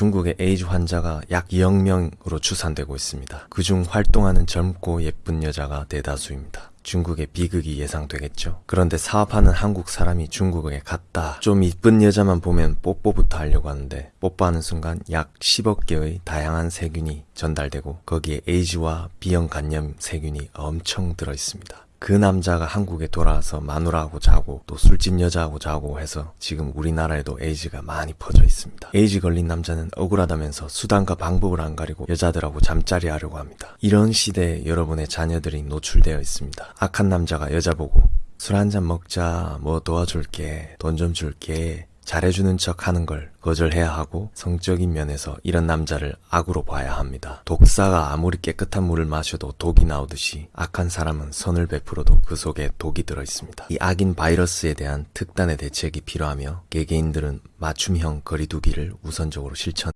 중국의 에이즈 환자가 약 2억 명으로 추산되고 있습니다. 그중 활동하는 젊고 예쁜 여자가 대다수입니다. 중국의 비극이 예상되겠죠. 그런데 사업하는 한국 사람이 중국에 갔다. 좀 이쁜 여자만 보면 뽀뽀부터 하려고 하는데 뽀뽀하는 순간 약 10억 개의 다양한 세균이 전달되고 거기에 에이즈와 B형 간염 세균이 엄청 들어 있습니다. 그 남자가 한국에 돌아와서 마누라하고 자고 또 술집 여자하고 자고 해서 지금 우리나라에도 에이즈가 많이 퍼져 있습니다. 에이즈 걸린 남자는 억울하다면서 수단과 방법을 안 가리고 여자들하고 잠자리 하려고 합니다. 이런 시대에 여러분의 자녀들이 노출되어 있습니다. 악한 남자가 여자 보고 술 한 잔 먹자, 뭐 도와줄게, 돈 좀 줄게, 잘해주는 척 하는 걸 거절해야 하고 성적인 면에서 이런 남자를 악으로 봐야 합니다. 독사가 아무리 깨끗한 물을 마셔도 독이 나오듯이 악한 사람은 선을 베풀어도 그 속에 독이 들어 있습니다. 이 악인 바이러스에 대한 특단의 대책이 필요하며 개개인들은 맞춤형 거리두기를 우선적으로 실천